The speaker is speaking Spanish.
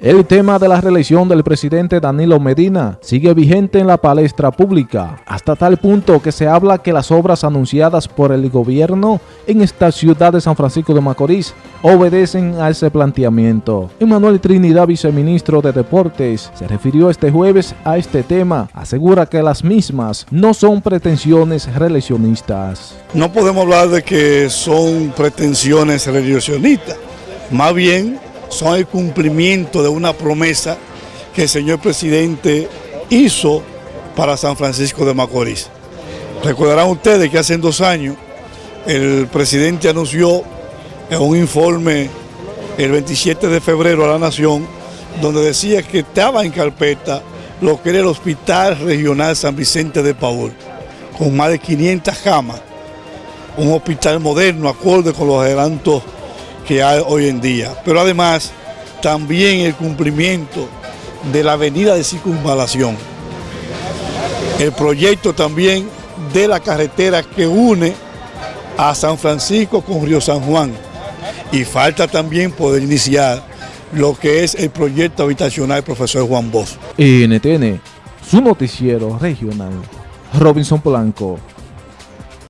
El tema de la reelección del presidente Danilo Medina sigue vigente en la palestra pública, hasta tal punto que se habla que las obras anunciadas por el gobierno en esta ciudad de San Francisco de Macorís obedecen a ese planteamiento. Emanuel Trinidad, viceministro de Deportes, se refirió este jueves a este tema, asegura que las mismas no son pretensiones reeleccionistas. No podemos hablar de que son pretensiones reeleccionistas, más bien son el cumplimiento de una promesa que el señor presidente hizo para San Francisco de Macorís. Recordarán ustedes que hace dos años el presidente anunció en un informe el 27 de febrero a la Nación, donde decía que estaba en carpeta lo que era el Hospital Regional San Vicente de Paul, con más de 500 camas, un hospital moderno, acorde con los adelantos que hay hoy en día. Pero además, también el cumplimiento de la avenida de circunvalación. El proyecto también de la carretera que une a San Francisco con Río San Juan. Y falta también poder iniciar lo que es el proyecto habitacional profesor Juan Bosch. NTN, su noticiero regional, Robinson Polanco.